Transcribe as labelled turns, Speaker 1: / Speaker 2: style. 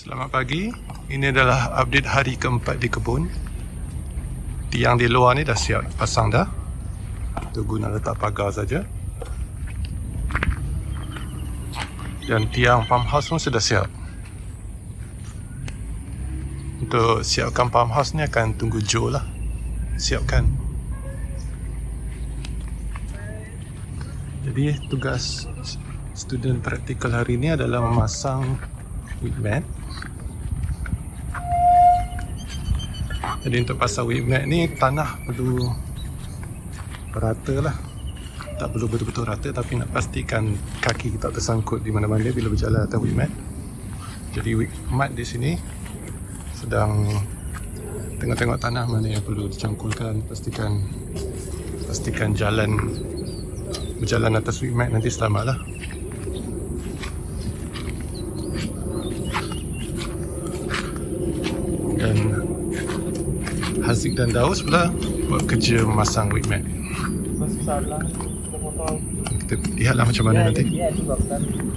Speaker 1: Selamat pagi. Ini adalah update hari keempat di kebun. Tiang di luar ni dah siap pasang dah. Tunggu nak letak pagar saja. Dan tiang farmhouse pun sudah siap. Untuk siapkan farmhouse ni akan tunggu Joe lah. Siapkan. Jadi tugas student praktikal hari ni adalah memasang weed mat. Jadi untuk pasang mat ni tanah perlu rata lah. Tak perlu betul-betul rata tapi nak pastikan kaki tak tersangkut di mana-mana bila berjalan atas weed mat. Jadi weed mat di sini sedang tengok-tengok tanah mana yang perlu dicangkulkan pastikan pastikan jalan berjalan atas weed mat nanti selamat lah dan Haziq dan Daus pula buat kerja memasang weed mat.
Speaker 2: Lah
Speaker 1: Kita lihatlah macam mana nanti.
Speaker 2: Ya, tu bagus